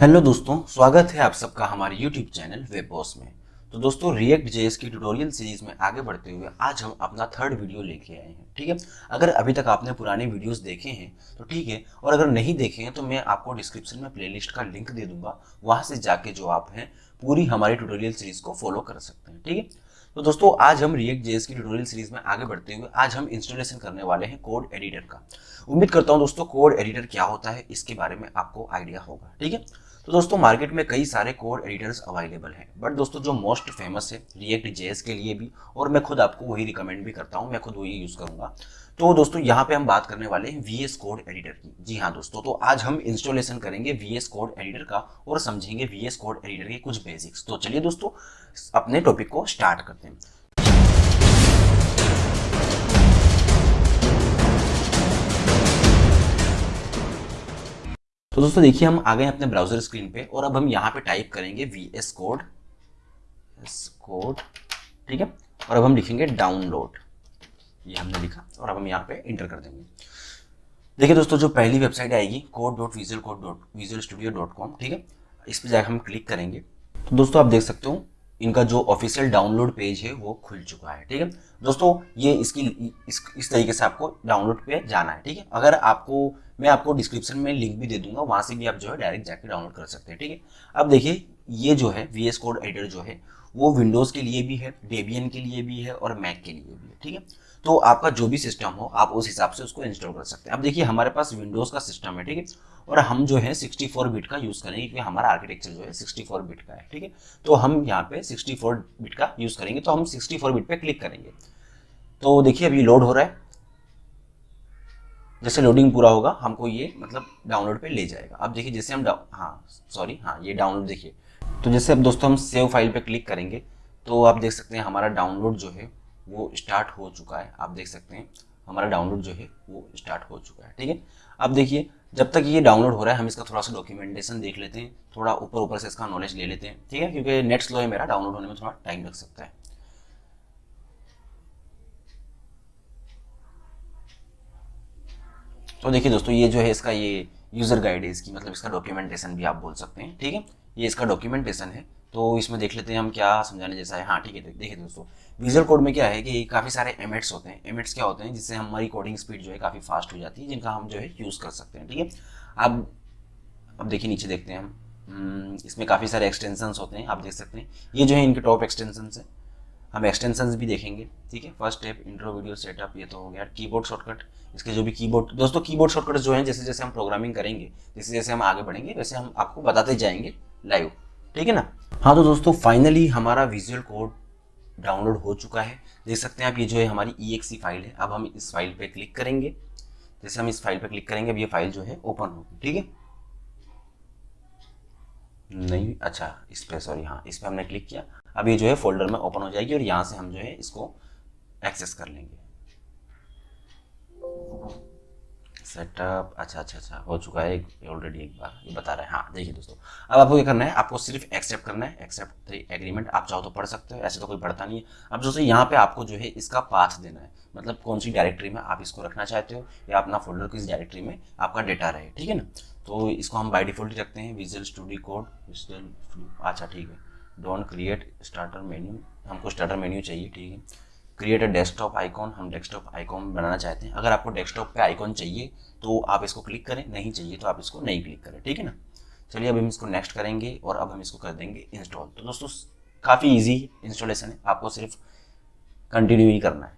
Hello दोस्तों, स्वागत है आप सबका हमारे यूट्यूब चैनल वेब बॉस में। तो दोस्तों रिएक्ट जेएस की ट्यूटोरियल सीरीज़ में आगे बढ़ते हुए आज हम अपना थर्ड वीडियो लेके आए हैं, ठीक है? अगर अभी तक आपने पुराने वीडियोस देखे हैं तो ठीक है, और अगर नहीं देखे हैं तो मैं आपको डिस्क्रिप्शन में प्लेलिस्ट का लिंक दे दूँगा, वहाँ से जाके जो आप हैं, पूरी हमारी ट्यूटोरियल सीरीज़ को फॉलो कर सकते हैं, ठीक है? तो दोस्तों, आज हम रिएक्ट जेएस की ट्यूटोरियल सीरीज़ में आगे बढ़ते हुए आज हम इंस्टॉलेशन करने वाले हैं कोड एडिटर का। उम्मीद करता हूँ दोस्तों कोड एडिटर क्या होता है, इसके बारे में आपको आइडिया होगा, ठीक है? तो दोस्तों मार्केट में कई सारे कोड एडिटर्स अवेलेबल हैं। बट दोस्तों, जो मोस्ट फ़ेमस है रिएक्ट जेएस के लिए भी, और मैं खुद आपको वही रिकमेंड भी करता हूँ, मैं खुद वही यूज़ करूँगा। तो दोस्तों, यहाँ पे हम बात करने वाले हैं वी एस कोड एडिटर की। जी हाँ दोस्तों तो आज हम इंस्टॉलेशन करेंगे वी एस कोड एडिटर का, और समझेंगे वी एस कोड एडिटर के कुछ बेसिक्स तो चलिए दोस्तों, अपने टॉपिक को स्टार्ट करते हैं। तो दोस्तों देखिए, हम आ गए अपने ब्राउज़र स्क्रीन पे और अब हम यहाँ पे टाइप करेंगे V S code S code ठीक है? और अब हम लिखेंगे डाउनलोड ये हमने लिखा और अब हम यहाँ पे इंटर कर देंगे। देखिए दोस्तों, जो पहली वेबसाइट आएगी code dot visual code dot visual studio dot com ठीक है? इस पर जाकर हम क्लिक करेंगे। तो दोस्तों, आप देख सकते हो, इनका जो ऑफिशियल डाउनलोड पेज है, वो खुल चुका है, ठीक है? दोस्तों, ये इसकी, इस इस तरीके से आपको डाउनलोड पे जाना है, ठीक है? अगर आपको मैं आपको डिस्क्रिप्शन में लिंक भी दे दूँगा, वहाँ से भी आप जो है डायरेक्ट जाके डाउनलोड कर सकते हैं, ठीक है? अब देखिए, ये जो है वी एस कोड एडिटर जो है, वो विंडोज़ के लिए भी है डेबियन के लिए भी है और मैक के लिए भी है, ठीक है? तो आपका जो भी सिस्टम हो, आप उस हिसाब से उसको इंस्टॉल कर सकते हैं। अब देखिए, हमारे पास विंडोज़ का सिस्टम है, ठीक है? और हम जो है 64 बिट का यूज़ करेंगे, क्योंकि हमारा आर्किटेक्चर जो है 64 बिट का है, ठीक है? तो हम यहाँ पे 64 बिट का यूज़ करेंगे तो हम 64 बिट पे क्लिक करेंगे। तो देखिए, अभी लोड हो रहा है। जैसे लोडिंग पूरा होगा, हमको ये मतलब डाउनलोड पे ले जाएगा। अब देखिए, जैसे हम हाँ सॉरी हाँ ये डाउनलोड देखिए। तो जैसे अब दोस्तों, हम सेव फ़ाइल पे क्लिक करेंगे तो आप देख सकते हैं हमारा डाउनलोड जो है, वो स्टार्ट हो चुका है। आप देख सकते हैं, हमारा डाउनलोड जो है, वो स्टार्ट हो चुका है, ठीक है? अब देखिए, जब तक ये डाउनलोड हो रहा है, हम इसका थोड़ा सा डॉक्यूमेंटेशन देख लेते हैं, थोड़ा ऊपर ऊपर से इसका नॉलेज ले लेते हैं, ठीक है? क्योंकि नेट स्लो है मेरा डाउनलोड होने में थोड़ा टाइम लग सकता है। तो देखिए दोस्तों ये जो है इसका ये यूज़र गाइड है इसकी मतलब इसका डॉक्यूमेंटेशन भी आप बोल सकते हैं ठीक है? ये इसका डॉक्यूमेंटेशन है। तो इसमें देख लेते हैं हम क्या समझाने जैसा है। हाँ ठीक है देखिए दोस्तों विजुअल कोड में क्या है कि काफ़ी सारे एमेट्स होते हैं। एमेट्स क्या होते हैं जिससे हमारी कोडिंग स्पीड जो है काफ़ी फास्ट हो जाती है जिनका हम जो है यूज़ कर सकते हैं ठीक है? अब अब देखिए नीचे देखते हैं हम। हम्म, इसमें काफ़ी सारे एक्सटेंशंस होते हैं आप देख सकते हैं। ये जो है इनके टॉप एक्सटेंशंस है। हम एक्सटेंशंस भी देखेंगे, ठीक है? First step intro video setup ये तो हो गया। कीबोर्ड शॉर्टकट इसके जो भी कीबोर्ड दोस्तों कीबोर्ड शॉर्टकट जो है, जैसे जैसे हम प्रोग्रामिंग करेंगे, जैसे जैसे हम आगे बढ़ेंगे, वैसे हम आपको बताते जाएँगे लाइव ठीक है ना? हाँ तो दोस्तों फाइनली हमारा विजुअल कोड डाउनलोड हो चुका है। देख सकते हैं आप, ये जो है हमारी ई फ़ाइल है। अब हम इस फ़ाइल पर क्लिक करेंगे। जैसे हम इस फ़ाइल पर क्लिक करेंगे, अब ये फ़ाइल जो है ओपन होगी, ठीक है? नहीं। अच्छा इस पर सॉरी हाँ इस पर हमने क्लिक किया। अब ये जो है फोल्डर में ओपन हो जाएगी और यहाँ से हम जो है इसको एक्सेस कर लेंगे। सेटअप अच्छा अच्छा अच्छा हो चुका है ऑलरेडी एक बार, ये बता रहे हैं। हाँ देखिए दोस्तों, अब आपको क्या करना है? आपको सिर्फ़ एक्सेप्ट करना है। एक्सेप्ट द एग्रीमेंट आप चाहो तो पढ़ सकते हो, ऐसे तो कोई पढ़ता नहीं है। अब दोस्तों, यहाँ पे आपको जो है इसका पाथ देना है। मतलब कौन सी डायरेक्टरी में आप इसको रखना चाहते हो, या अपना फोल्डर किस डायरेक्टरी में आपका डेटा रहे, ठीक है ना? तो इसको हम बाई डिफ़ॉल्ट रखते हैं। विजुअल स्टूडियो कोड अच्छा ठीक है। डोंट क्रिएट स्टार्टर मेन्यू हमको स्टार्टर मेन्यू चाहिए, ठीक है। क्रिएट अ डेस्कटॉप आइकॉन हम डेस्कटॉप आइकॉन बनाना चाहते हैं। अगर आपको डेस्कटॉप पे आइकॉन चाहिए तो आप इसको क्लिक करें, नहीं चाहिए तो आप इसको नहीं क्लिक करें, ठीक है ना? चलिए अब हम इसको नेक्स्ट करेंगे और अब हम इसको कर देंगे इंस्टॉल तो दोस्तों, काफ़ी ईजी इंस्टॉलेशन है। आपको सिर्फ़ कंटिन्यू ही करना है।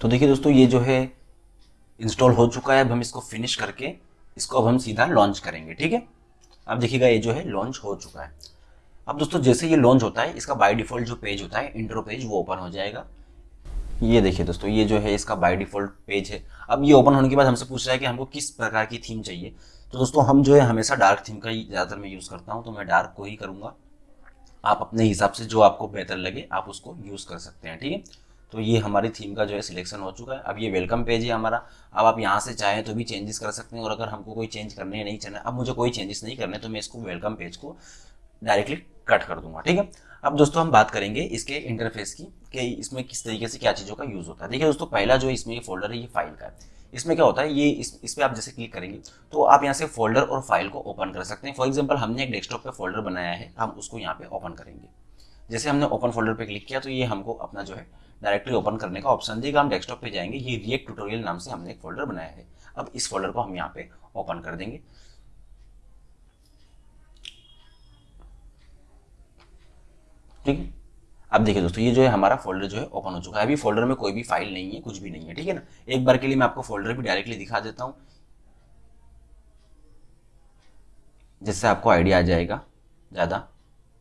तो देखिए दोस्तों, ये जो है इंस्टॉल हो चुका है। अब हम इसको फिनिश करके इसको अब हम सीधा लॉन्च करेंगे, ठीक है? अब देखिएगा, ये जो है लॉन्च हो चुका है। अब दोस्तों, जैसे ये लॉन्च होता है, इसका बाय डिफ़ॉल्ट जो पेज होता है इंट्रो पेज वो ओपन हो जाएगा। ये देखिए दोस्तों, ये जो है, इसका बाय डिफ़ॉल्ट पेज है। अब ये ओपन होने के बाद हमसे पूछ रहा है कि हमको किस प्रकार की थीम चाहिए। तो दोस्तों, हम जो है, हमेशा डार्क थीम का ही ज़्यादातर मैं यूज़ करता हूँ तो मैं डार्क को ही करूँगा। आप अपने हिसाब से जो आपको बेहतर लगे, आप उसको यूज़ कर सकते हैं, ठीक है? तो ये हमारी थीम का जो है सिलेक्शन हो चुका है। अब ये वेलकम पेज है हमारा। अब आप यहाँ से चाहें तो भी चेंजेस कर सकते हैं और अगर हमको कोई चेंज करने नहीं चाहना अब मुझे कोई चेंजेस नहीं करने तो मैं इसको वेलकम पेज को डायरेक्टली कट कर दूँगा, ठीक है? अब दोस्तों हम बात करेंगे इसके इंटरफेस की, कि इसमें किस तरीके से क्या चीज़ों का यूज़ होता है। देखिए दोस्तों, पहला जो इसमें ये फोल्डर है, ये फ़ाइल का है। इसमें क्या होता है, ये इस इस पर आप जैसे क्लिक करेंगे तो आप यहाँ से फोल्डर और फ़ाइल को ओपन कर सकते हैं। फॉर एग्ज़ाम्पल हमने एक डेस्कटॉप पे फोल्डर बनाया है, हम उसको यहाँ पे ओपन करेंगे। जैसे हमने ओपन फोल्डर पे क्लिक किया तो ये हमको अपना जो है डायरेक्टली ओपन करने का ऑप्शन देगा। हम डेस्कटॉप पे जाएँगे। ये रिएक्ट ट्यूटोरियल नाम से हमने एक फोल्डर बनाया है। अब इस फोल्डर को हम यहाँ पे ओपन कर देंगे। ठीक है? अब देखिए दोस्तों, ये जो है हमारा फोल्डर जो है ओपन हो चुका है। अभी फोल्डर में कोई भी फ़ाइल नहीं है, कुछ भी नहीं है। ठीक है ना? एक बार के लिए मैं आपको फोल्डर भी डायरेक्टली दिखा देता हूँ। जिससे आपको आइडिया आ जाएगा ज़्यादा।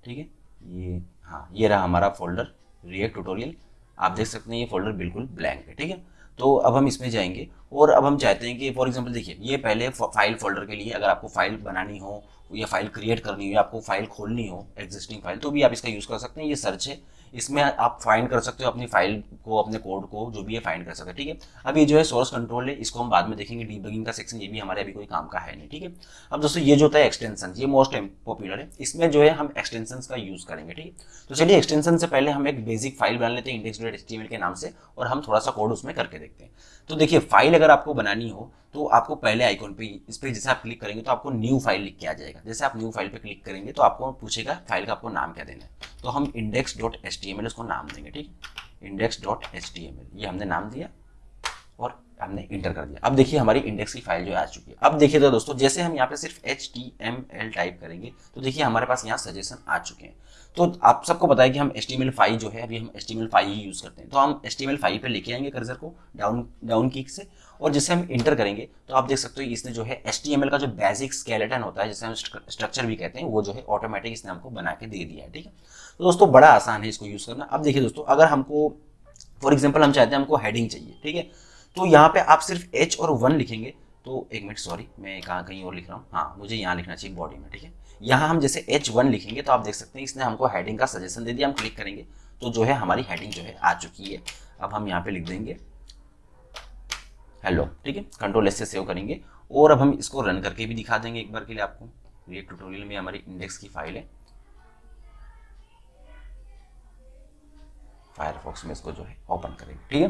ठीक है? ये हाँ ये रहा हमारा फोल्डर रिएक्ट ट्यूटोरियल आप देख सकते हैं ये फोल्डर बिल्कुल ब्लैंक है, ठीक है? तो अब हम इसमें जाएँगे। और अब हम चाहते हैं कि फॉर एग्जांपल देखिए, ये पहले फ़ाइल फोल्डर के लिए अगर आपको फ़ाइल बनानी हो या फ़ाइल क्रिएट करनी हो या आपको फ़ाइल खोलनी हो एग्जिस्टिंग फ़ाइल तो भी आप इसका यूज़ कर सकते हैं, ये सर्च है। इसमें आप फाइंड कर सकते हो अपनी फ़ाइल को, अपने कोड को, जो भी है फाइंड कर सकते हैं, ठीक है? अब ये जो है सोर्स कंट्रोल है, इसको हम बाद में देखेंगे डीबगिंग का सेक्शन ये भी हमारे अभी कोई काम का है नहीं, ठीक है? अब दोस्तों, ये जो होता है एक्सटेंशन ये मोस्ट पॉपुलर है। इसमें जो है हम एक्सटेंशन का यूज़ करेंगे, ठीक है? तो चलिए एक्सटेंशन से पहले हम एक बेसिक फ़ाइल बना लेते हैं इंडेक्स के नाम से, और हम थोड़ा सा कोड उसमें करके देखते हैं। तो देखिए फ़ाइल अगर आपको बनानी हो तो आपको पहले आइकॉन पे, इस पर जैसे आप क्लिक करेंगे तो आपको न्यू फ़ाइल लिख के आ जाएगा। जैसे आप न्यू फ़ाइल पे क्लिक करेंगे तो आपको पूछेगा फ़ाइल का आपको नाम क्या देना है। तो हम index dot H T M L उसको नाम देंगे, ठीक? Index dot H T M L ये हमने नाम दिया और हमने इंटर कर दिया। अब देखिए, हमारी इंडेक्स की फ़ाइल जो आ चुकी है। अब देखिए तो दोस्तों, जैसे हम यहाँ पे सिर्फ़ H T M L type करेंगे तो देखिए हमारे पास यहाँ सजेशन आ चुके हैं। तो आप सबको है कि हम H T M L five जो है, अभी हम H T M L five ही यूज़ करते हैं। तो हम H T M L five पर लेके आएँगे कर्जर को डाउन डाउन किक से। और जैसे हम इंटर करेंगे तो आप देख सकते हो इसने जो है एल का जो बेसिक स्केलेटन होता है, जिसे हम स्ट्रक्चर भी कहते हैं, वो जो है ऑटोमेटिक इसने हमको बना के दे दिया है, ठीक है? तो दोस्तों, बड़ा आसान है इसको यूज़ करना। अब देखिए दोस्तों, अगर हमको फॉर एग्ज़ाम्पल हम चाहते हैं हमको हेडिंग चाहिए, ठीक है? तो यहाँ पे आप सिर्फ़ एच और वन लिखेंगे। तो एक मिनट सॉरी मैं कहाँ, कहीं और लिख रहा हूँ। हाँ मुझे यहाँ लिखना चाहिए बॉडी में, ठीक है? यहाँ हम जैसे एच वन लिखेंगे तो आप देख सकते हैं इसने हमको हेडिंग का सजेशन दे दिया, हम क्लिक करेंगे तो जो है हमारी हेडिंग जो है आ चुकी है। अब हम यहाँ पे लिख देंगे। हेलो ठीक है? कंट्रोल एस से सेव करेंगे। और अब हम इसको रन करके भी दिखा देंगे एक बार के लिए आपको। ये ट्यूटोरियल में हमारी इंडेक्स की फ़ाइल है। फायरफॉक्स में इसको जो है ओपन करेंगे, ठीक है?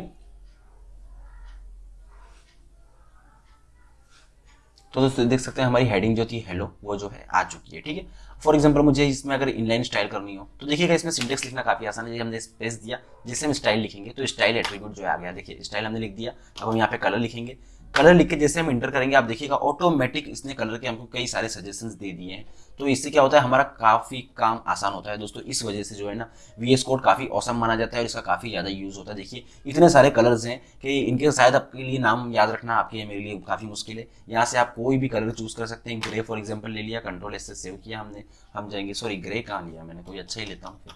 तो दोस्तों, देख सकते हैं हमारी हेडिंग जो थी हेलो वो जो है आ चुकी है, ठीक है? फॉर एग्ज़ाम्पल मुझे इसमें अगर इनलाइन स्टाइल करनी हो तो देखिएगा इसमें सिंटेक्स लिखना काफ़ी आसान है। हमने स्पेस दिया, जिससे हम स्टाइल लिखेंगे तो स्टाइल एट्रीब्यूट जो आ गया, देखिए स्टाइल हमने लिख दिया, अब हम यहाँ पे कलर लिखेंगे। कलर लिख के जैसे हम इंटर करेंगे, आप देखिएगा ऑटोमेटिक इसने कलर के हमको कई सारे सजेशंस दे दिए हैं। तो इससे क्या होता है, हमारा काफ़ी काम आसान होता है दोस्तों। इस वजह से जो है ना वी एस कोड काफ़ी औसम माना जाता है और इसका काफ़ी ज़्यादा यूज़ होता है। देखिए, इतने सारे कलर्स हैं कि इनके शायद आपके लिए नाम याद रखना आपके मेरे लिए काफ़ी मुश्किल है। यहाँ से आप कोई भी कलर चूज़ कर सकते हैं। ग्रे फॉर एग्ज़ाम्पल ले लिया कंट्रोल एस सेव किया हमने। हम जाएँगे सॉरी ग्रे कहाँ लिया मैंने? कोई अच्छा ही लेता हूँ फिर।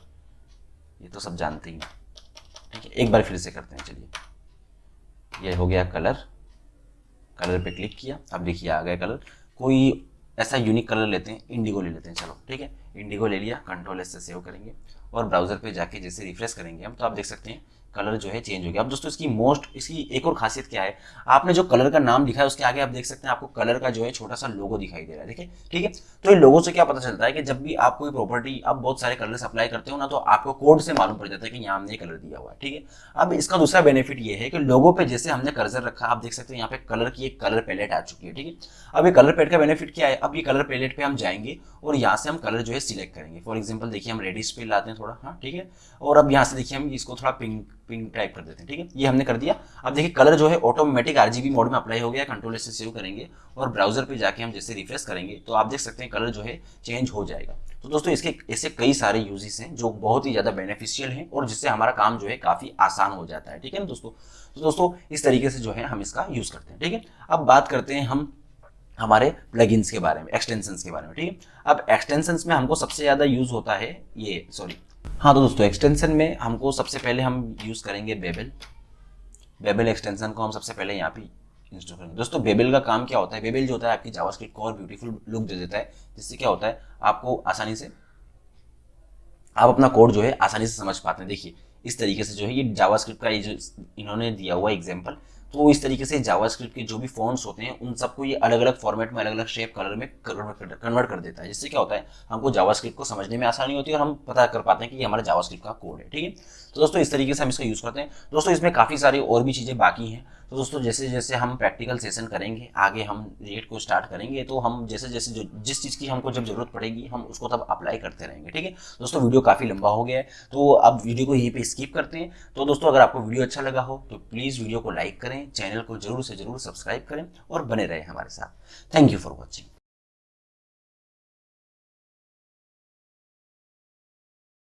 ये तो सब जानते ही ठीक है, एक बार फिर से करते हैं, चलिए। ये हो गया कलर कलर पे क्लिक किया। अब देखिए आ गए कलर। कोई ऐसा यूनिक कलर लेते हैं इंडिगो ले लेते हैं। चलो, ठीक है? इंडिगो ले लिया कंट्रोल एस से सेव करेंगे और ब्राउज़र पे जाके जैसे रिफ्रेश करेंगे हम तो आप देख सकते हैं कलर जो है चेंज हो गया। अब दोस्तों, इसकी मोस्ट इसकी एक और खासियत क्या है? आपने जो कलर का नाम लिखा है, उसके आगे आप देख सकते हैं, आपको कलर का जो है छोटा सा लोगो दिखाई दे रहा है देखिए ठीक है? तो ये लोगो से क्या पता चलता है कि जब भी आप कोई प्रॉपर्टी आप बहुत सारे कलर अप्लाई करते हो ना तो आपको कोड से मालूम पड़ जाता है कि यहाँ हमने कलर दिया हुआ है, ठीक है? अब इसका दूसरा बेनिफिट ये है कि लोगों पर जैसे हमने कर्जर रखा, आप देख सकते हैं यहाँ पे कलर की एक कलर पैलेट आ चुकी है, ठीक है? अब ये कलर पैलेट का बेनिफिट क्या है? अब ये कलर पैलेट पे हम जाएँगे और यहाँ से हम कलर जो है सिलेक्ट करेंगे। फॉर एग्ज़ाम्पल देखिए हम रेडिस पे लाते हैं थोड़ा हाँ ठीक है? और अब यहाँ से देखिए हम इसको थोड़ा पिंक पिंक टाइप कर देते हैं, ठीक है? ये हमने कर दिया। अब देखिए कलर जो है ऑटोमेटिक आरजीबी मोड में अप्लाई हो गया कंट्रोल से सेव करेंगे और ब्राउज़र पे जाके हम जैसे रिफ्रेश करेंगे तो आप देख सकते हैं कलर जो है चेंज हो जाएगा। तो दोस्तों, इसके, ऐसे कई सारे यूजेस हैं जो बहुत ही ज़्यादा बेनिफिशियल हैं और जिससे हमारा काम जो है काफ़ी आसान हो जाता है, ठीक है ना दोस्तों? तो दोस्तों, इस तरीके से जो है हम इसका यूज़ करते हैं, ठीक है? अब बात करते हैं हम, हमारे प्लगइन्स के बारे में एक्सटेंशंस के बारे में, ठीक है? अब एक्सटेंशंस में हमको सबसे ज़्यादा यूज़ होता है ये सॉरी हाँ तो दोस्तों एक्सटेंशन में हमको सबसे पहले हम यूज़ करेंगे बेबल बेबल एक्सटेंशन को हम सबसे पहले यहाँ पे इंस्टॉल करेंगे। दोस्तों बेबल का काम क्या होता है? बेबल जो होता है, आपकी जावास्क्रिप्ट को और ब्यूटीफुल लुक दे देता है, जिससे क्या होता है, आपको आसानी से, आप अपना कोड जो है, आसानी से समझ पाते हैं। देखिए, इस तरीके से जो है, ये जावास्क्रिप्ट का ये जो इन्होंने दिया हुआ एग्ज़ाम्पल तो इस तरीके से जावास्क्रिप्ट के जो भी फॉन्ट्स होते हैं, उन सबको ये अलग अलग फॉर्मेट में अलग अलग शेप कलर में कन्वर्ट कर देता है, जिससे क्या होता है, हमको जावास्क्रिप्ट को समझने में आसानी होती है और हम पता कर पाते हैं कि ये हमारा जावास्क्रिप्ट का कोड है, ठीक है? तो दोस्तों, इस तरीके से हम इसका यूज़ करते हैं। दोस्तों, इसमें काफ़ी सारी और भी चीज़ें बाकी हैं। तो दोस्तों, जैसे जैसे हम प्रैक्टिकल सेशन करेंगे, आगे हम रेट को स्टार्ट करेंगे तो हम जैसे जैसे जो, जिस चीज़ की हमको जब ज़रूरत पड़ेगी, हम उसको तब अप्लाई करते रहेंगे, ठीक है? दोस्तों वीडियो काफ़ी लंबा हो गया है तो अब वीडियो को यहीं पे स्किप करते हैं। तो दोस्तों, अगर आपको वीडियो अच्छा लगा हो तो प्लीज़ वीडियो को लाइक करें चैनल को ज़रूर से ज़रूर सब्सक्राइब करें और बने रहें हमारे साथ। Thank you for watching